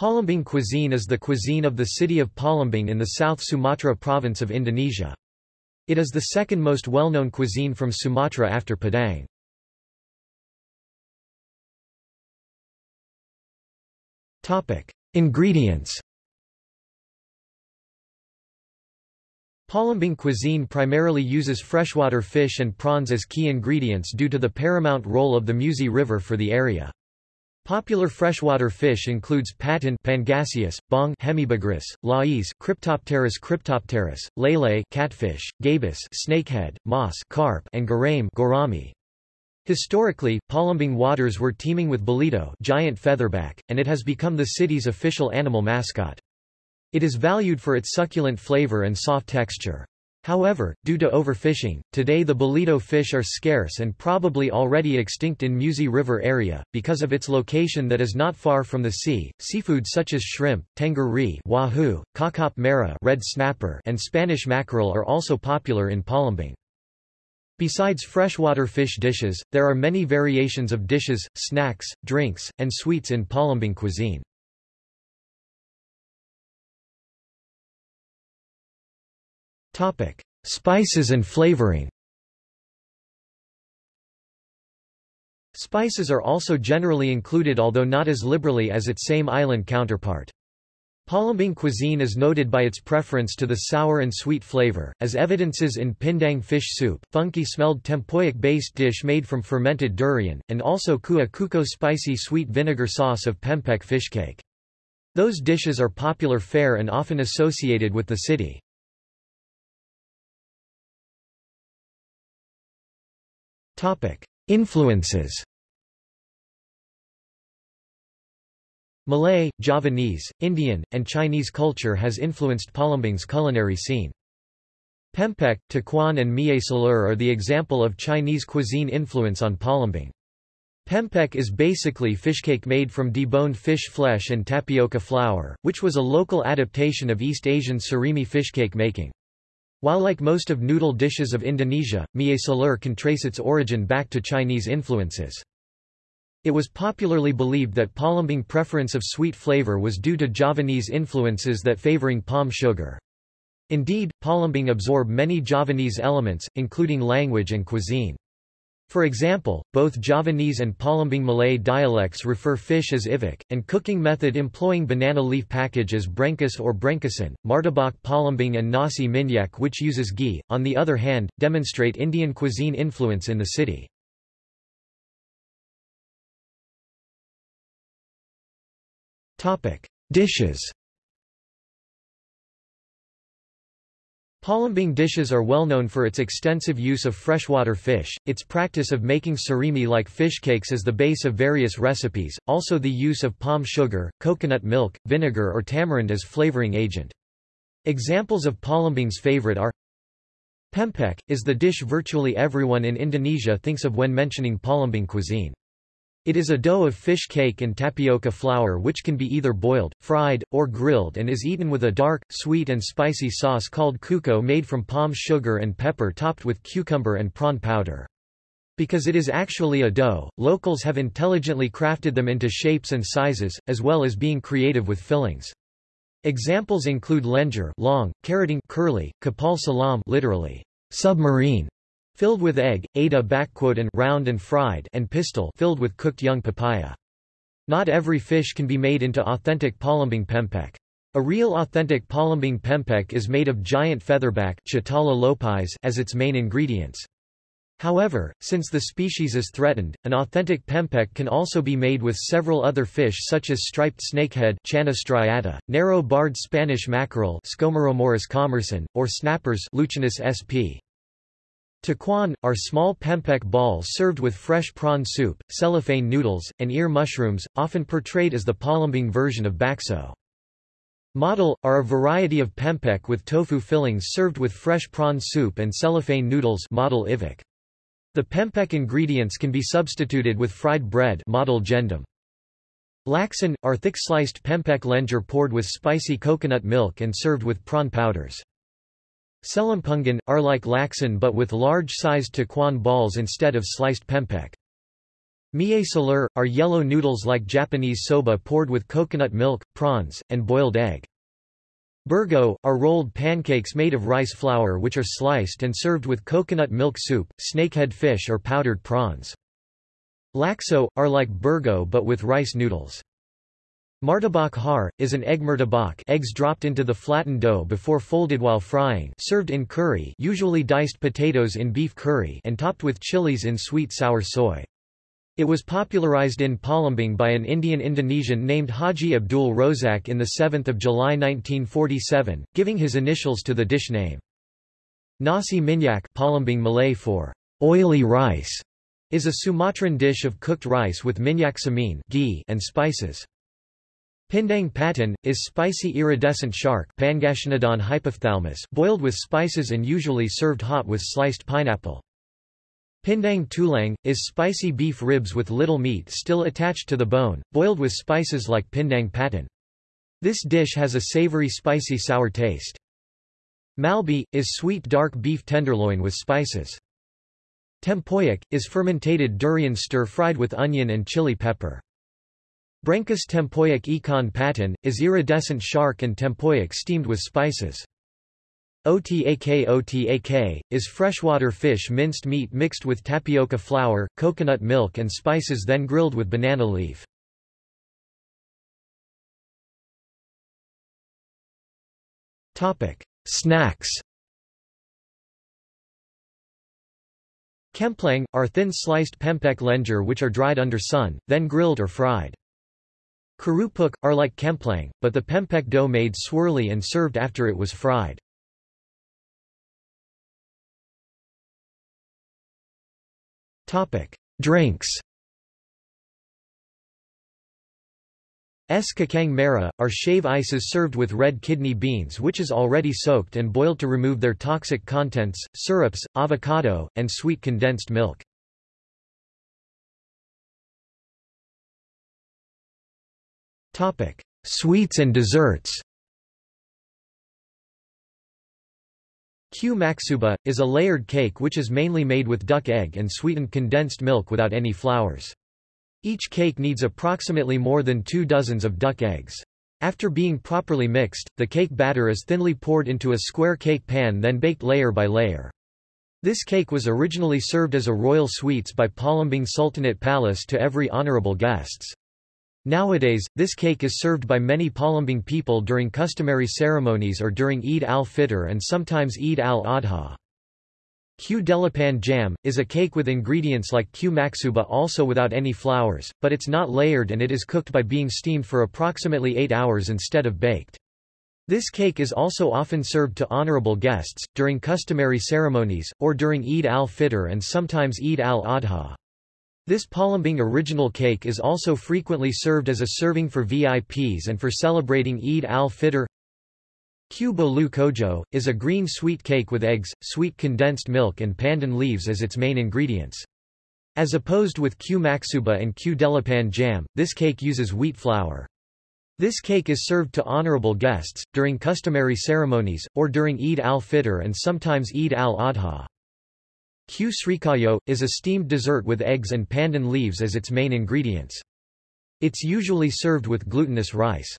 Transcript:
Palembang cuisine is the cuisine of the city of Palembang in the South Sumatra province of Indonesia. It is the second most well-known cuisine from Sumatra after Padang. Ingredients Palembang cuisine primarily uses freshwater fish and prawns as key ingredients due to the paramount role of the Musi River for the area. Popular freshwater fish includes patin Pangasius, baung Hemibagrus, lais Kryptopterus cryptopterus, lele catfish, gabus snakehead, moss carp, and gurame gourami. Historically, Palembang waters were teeming with bolito giant featherback, and it has become the city's official animal mascot. It is valued for its succulent flavor and soft texture. However, due to overfishing, today the bolito fish are scarce and probably already extinct in Musi River area, because of its location that is not far from the sea. Seafood such as shrimp, tenggiri wahoo, kakap merah red snapper, and Spanish mackerel are also popular in Palembang. Besides freshwater fish dishes, there are many variations of dishes, snacks, drinks, and sweets in Palembang cuisine. Topic: Spices and flavoring. Spices are also generally included although not as liberally as its same island counterpart. Palembang cuisine is noted by its preference to the sour and sweet flavor, as evidences in pindang fish soup, funky-smelled tempoyak-based dish made from fermented durian, and also kuah kuko spicy sweet vinegar sauce of pempek fishcake. Those dishes are popular fare and often associated with the city. Influences Malay, Javanese, Indian, and Chinese culture has influenced Palembang's culinary scene. Pempek, Tekwan and Mie Celor are the example of Chinese cuisine influence on Palembang. Pempek is basically fishcake made from deboned fish flesh and tapioca flour, which was a local adaptation of East Asian surimi fishcake making. While like most of noodle dishes of Indonesia, mie celor can trace its origin back to Chinese influences. It was popularly believed that Palembang preference of sweet flavor was due to Javanese influences that favoring palm sugar. Indeed, Palembang absorbed many Javanese elements, including language and cuisine. For example, both Javanese and Palembang Malay dialects refer fish as iwak, and cooking method employing banana leaf package as brenkus or brenkasan. Martabak Palembang and nasi minyak which uses ghee, on the other hand, demonstrate Indian cuisine influence in the city. Dishes Palembang dishes are well known for its extensive use of freshwater fish, its practice of making surimi like fish cakes as the base of various recipes, also the use of palm sugar, coconut milk, vinegar or tamarind as flavoring agent. Examples of Palembang's favorite are Pempek, is the dish virtually everyone in Indonesia thinks of when mentioning Palembang cuisine. It is a dough of fish cake and tapioca flour which can be either boiled, fried, or grilled and is eaten with a dark, sweet and spicy sauce called kuko made from palm sugar and pepper topped with cucumber and prawn powder. Because it is actually a dough, locals have intelligently crafted them into shapes and sizes, as well as being creative with fillings. Examples include lenjer long, keriting curly, kapal selam literally, submarine, filled with egg, ada and round and fried and pistol filled with cooked young papaya. Not every fish can be made into authentic Palembang pempek. A real authentic Palembang pempek is made of giant featherback as its main ingredients. However, since the species is threatened, an authentic pempek can also be made with several other fish such as striped snakehead narrow-barred Spanish mackerel or snappers Lutjanus sp. Tekwan, are small pempek balls served with fresh prawn soup, cellophane noodles, and ear mushrooms, often portrayed as the Palembang version of bakso. Model, are a variety of pempek with tofu fillings served with fresh prawn soup and cellophane noodles model. The pempek ingredients can be substituted with fried bread model gandum. Laksan, are thick-sliced pempek lenjer poured with spicy coconut milk and served with prawn powders. Celimpungan, are like laksan but with large-sized tekwan balls instead of sliced pempek. Mie celor, are yellow noodles like Japanese soba poured with coconut milk, prawns, and boiled egg. Burgo, are rolled pancakes made of rice flour which are sliced and served with coconut milk soup, snakehead fish or powdered prawns. Lakso, are like burgo but with rice noodles. Martabak har, is an egg martabak eggs dropped into the flattened dough before folded while frying served in curry usually diced potatoes in beef curry and topped with chilies in sweet sour soy. It was popularized in Palembang by an Indian-Indonesian named Haji Abdul Rozak in 7 July 1947, giving his initials to the dish name. Nasi minyak Palembang Malay for oily rice is a Sumatran dish of cooked rice with minyak samin ghee and spices. Pindang patin, is spicy iridescent shark boiled with spices and usually served hot with sliced pineapple. Pindang tulang, is spicy beef ribs with little meat still attached to the bone, boiled with spices like pindang patin. This dish has a savory spicy sour taste. Malbi, is sweet dark beef tenderloin with spices. Tempoyak, is fermented durian stir-fried with onion and chili pepper. Brankas tempoyak ikan patin, is iridescent shark and tempoyak steamed with spices. Otak Otak, is freshwater fish minced meat mixed with tapioca flour, coconut milk and spices then grilled with banana leaf. Snacks Kemplang, are thin sliced pempek lenjer which are dried under sun, then grilled or fried. Kerupuk, are like kemplang, but the pempek dough made swirly and served after it was fried. Drinks Es kacang merah, are shave ices served with red kidney beans which is already soaked and boiled to remove their toxic contents, syrups, avocado, and sweet condensed milk. Sweets and desserts Kue maksuba, is a layered cake which is mainly made with duck egg and sweetened condensed milk without any flours. Each cake needs approximately more than two dozens of duck eggs. After being properly mixed, the cake batter is thinly poured into a square cake pan then baked layer by layer. This cake was originally served as a royal sweets by Palembang Sultanate Palace to every honorable guests. Nowadays, this cake is served by many Palembang people during customary ceremonies or during Eid al-Fitr and sometimes Eid al-Adha. Kue delapan jam, is a cake with ingredients like Kue maksuba also without any flours, but it's not layered and it is cooked by being steamed for approximately 8 hours instead of baked. This cake is also often served to honorable guests, during customary ceremonies, or during Eid al-Fitr and sometimes Eid al-Adha. This Palembang original cake is also frequently served as a serving for VIPs and for celebrating Eid al-Fitr. Kue bolu kojo, is a green sweet cake with eggs, sweet condensed milk and pandan leaves as its main ingredients. As opposed with Kue maksuba and Kue delapan jam, this cake uses wheat flour. This cake is served to honorable guests, during customary ceremonies, or during Eid al-Fitr and sometimes Eid al-Adha. Kue srikayo, is a steamed dessert with eggs and pandan leaves as its main ingredients. It's usually served with glutinous rice.